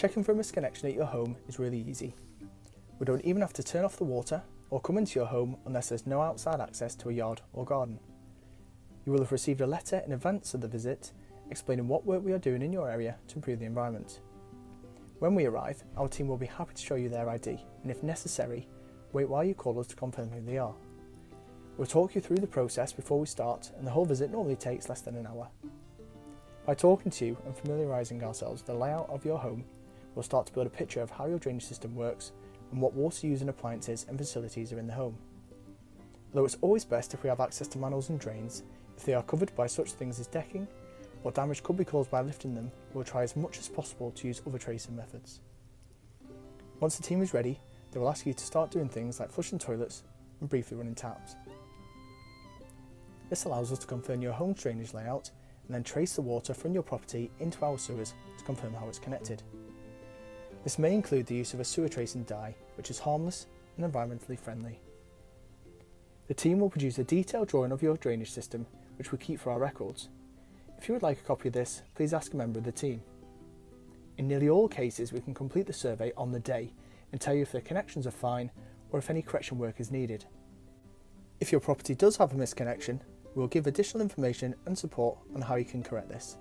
Checking for a misconnection at your home is really easy. We don't even have to turn off the water or come into your home unless there's no outside access to a yard or garden. You will have received a letter in advance of the visit explaining what work we are doing in your area to improve the environment. When we arrive, our team will be happy to show you their ID and if necessary, wait while you call us to confirm who they are. We'll talk you through the process before we start and the whole visit normally takes less than an hour. By talking to you and familiarising ourselves with the layout of your home, we'll start to build a picture of how your drainage system works and what water using appliances and facilities are in the home. Although it's always best if we have access to manholes and drains, if they are covered by such things as decking, or damage could be caused by lifting them, we'll try as much as possible to use other tracing methods. Once the team is ready, they will ask you to start doing things like flushing toilets and briefly running taps. This allows us to confirm your home drainage layout and then trace the water from your property into our sewers to confirm how it's connected. This may include the use of a sewer tracing dye, which is harmless and environmentally friendly. The team will produce a detailed drawing of your drainage system, which we keep for our records. If you would like a copy of this, please ask a member of the team. In nearly all cases, we can complete the survey on the day and tell you if the connections are fine or if any correction work is needed. If your property does have a misconnection, we will give additional information and support on how you can correct this.